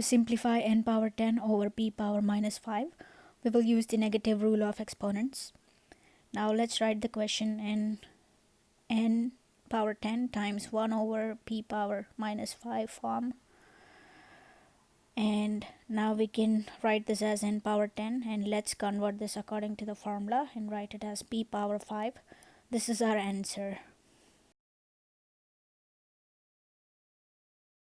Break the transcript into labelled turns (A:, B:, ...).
A: To simplify n power 10 over p power minus 5, we will use the negative rule of exponents. Now let's write the question in n power 10 times 1 over p power minus 5 form. And now we can write this as n power 10 and let's convert this according to the formula and write it as p power 5. This is our answer.